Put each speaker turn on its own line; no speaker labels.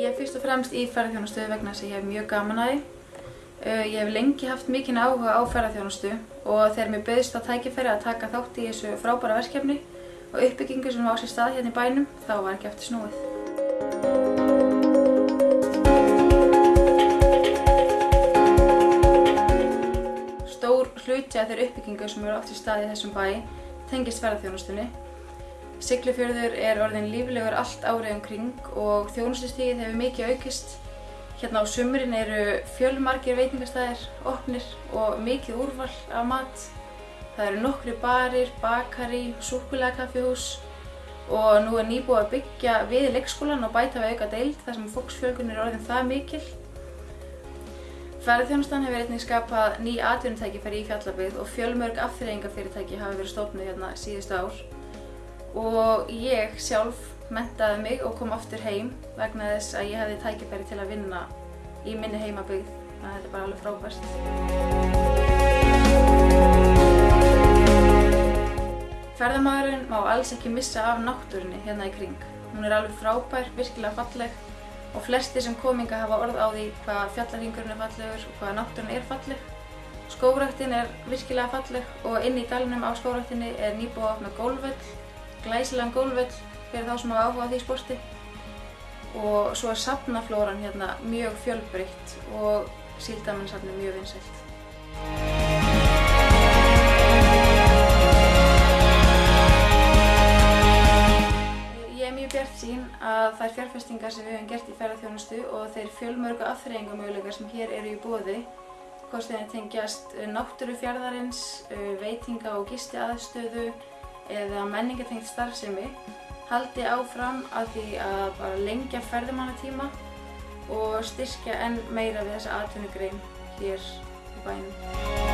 Ég er fyrst og fremst í ferðarþjónustu vegna þess að ég hef mjög gaman að því. Uh, Ég hef lengi haft mikinn áhuga á ferðarþjónustu og þegar mér bauðist að tækifæri að taka þátt í þessu frábæra verkefni og uppbyggingu sem á sér stað hérna í bænum, þá var ekki eftir snúið. Stór hluti af þeirri uppbyggingu sem eru átt í stað í þessum bæ tengist ferðarþjónustunni. Siglufjörður er orðin líflegur allt árið um kring og þjónustustígið hefur mikið aukist. Hérna á sumrin eru fjölmargir veitingastæðir opnir og mikið úrval af mat. Það eru nokkri barir, bakari, súkulega og nú er nýbúið að byggja við leikskólan og bæta við auka deild þar sem fólksfjölgun er orðin það mikil. Ferðarþjónustan hefur einnig skapað ný atvinnutækifæri í Fjallabyggð og fjölmörg afþreyingafyrirtæki hafa verið stofnuð hérna síðustu ár. Og ég sjálf mentaði mig og kom aftur heim vegna þess að ég hefði tækifæri til að vinna í minni heimabyggð. Þannig að þetta er bara alveg frábært. Ferðamaðurinn má alls ekki missa af náttúrunni hérna í kring. Hún er alveg frábær, virkilega falleg og flestir sem kominga hafa orð á því hvað fjallarhingurinn er fallegur og hvað náttúrun er falleg. Skógræktin er virkilega falleg og inn í dalnum á skógræktinni er nýbúið opna gólvöll, glæsilegan gólvöll fyrir þá sem hafa áhuga á því sporti. Og svo er safnaflóran hérna mjög fjölbreytt og síldamennsafni mjög vinsælt. Ég er mjög bjart sín að þær fjárfestingar sem við höfum gert í ferðarþjónustu og þeir fjölmörgu afþreyingamöguleikar sem hér eru í bóði, hvort þeir tengjast náttúru fjardarins, veitinga og gisti aðstöðu eða menningatengt starfsemi, haldi áfram að því að bara lengja ferðamannatíma og styrkja enn meira við þessa atvinnugrein hér í bænum.